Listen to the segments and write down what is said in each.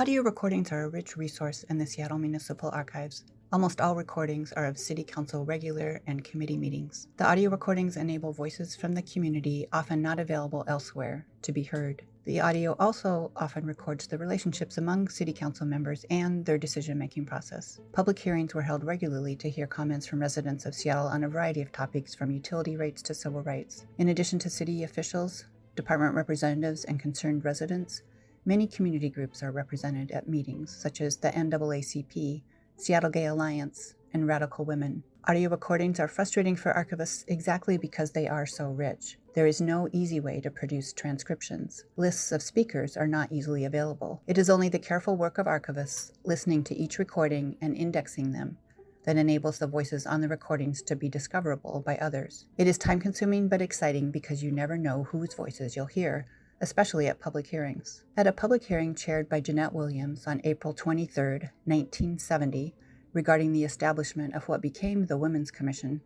Audio recordings are a rich resource in the Seattle Municipal Archives. Almost all recordings are of City Council regular and committee meetings. The audio recordings enable voices from the community, often not available elsewhere, to be heard. The audio also often records the relationships among City Council members and their decision making process. Public hearings were held regularly to hear comments from residents of Seattle on a variety of topics from utility rates to civil rights. In addition to city officials, department representatives, and concerned residents, many community groups are represented at meetings such as the NAACP, Seattle Gay Alliance, and Radical Women. Audio recordings are frustrating for archivists exactly because they are so rich. There is no easy way to produce transcriptions. Lists of speakers are not easily available. It is only the careful work of archivists, listening to each recording and indexing them, that enables the voices on the recordings to be discoverable by others. It is time consuming but exciting because you never know whose voices you'll hear, especially at public hearings. At a public hearing chaired by Jeanette Williams on April 23, 1970, regarding the establishment of what became the Women's Commission,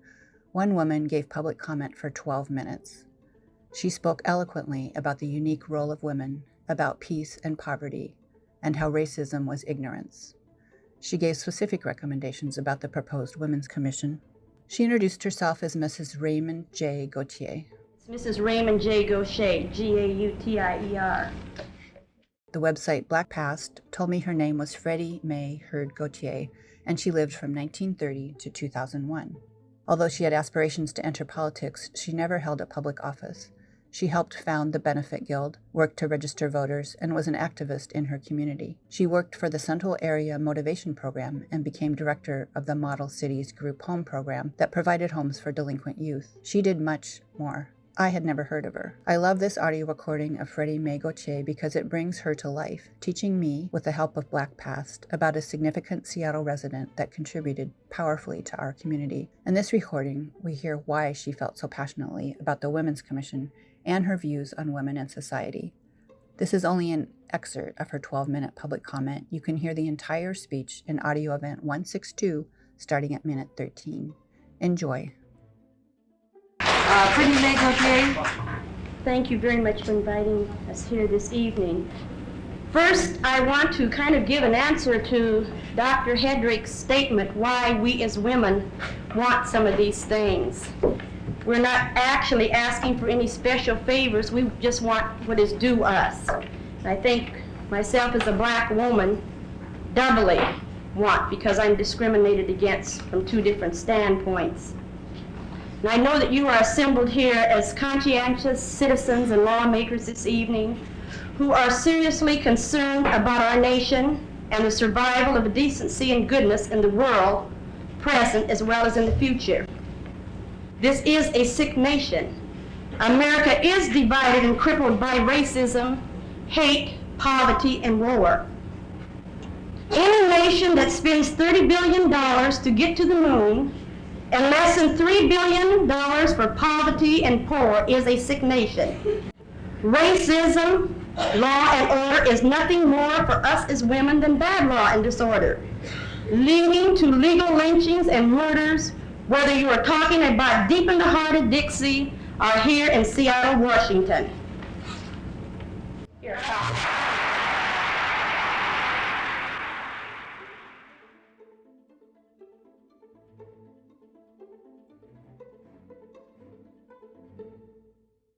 one woman gave public comment for 12 minutes. She spoke eloquently about the unique role of women, about peace and poverty, and how racism was ignorance. She gave specific recommendations about the proposed Women's Commission. She introduced herself as Mrs. Raymond J. Gautier. It's Mrs. Raymond J. Gautier, G A U T I E R. The website Black Past told me her name was Freddie Mae Heard Gautier, and she lived from 1930 to 2001. Although she had aspirations to enter politics, she never held a public office. She helped found the Benefit Guild, worked to register voters, and was an activist in her community. She worked for the Central Area Motivation Program and became director of the Model Cities Group Home Program that provided homes for delinquent youth. She did much more. I had never heard of her. I love this audio recording of Freddie Mae Gautier because it brings her to life, teaching me, with the help of Black Past, about a significant Seattle resident that contributed powerfully to our community. In this recording, we hear why she felt so passionately about the Women's Commission and her views on women and society. This is only an excerpt of her 12 minute public comment. You can hear the entire speech in audio event 162 starting at minute 13. Enjoy. Uh, Freddie Gautier, thank you very much for inviting us here this evening. First, I want to kind of give an answer to Dr. Hedrick's statement why we as women want some of these things. We're not actually asking for any special favors, we just want what is due us. I think myself as a black woman doubly want because I'm discriminated against from two different standpoints. And I know that you are assembled here as conscientious citizens and lawmakers this evening who are seriously concerned about our nation and the survival of decency and goodness in the world, present as well as in the future. This is a sick nation. America is divided and crippled by racism, hate, poverty, and war. Any nation that spends $30 billion to get to the moon and less than $3 billion for poverty and poor is a sick nation. Racism, law and order is nothing more for us as women than bad law and disorder, leading to legal lynchings and murders, whether you are talking about deep in the heart of Dixie or here in Seattle, Washington. Here, uh,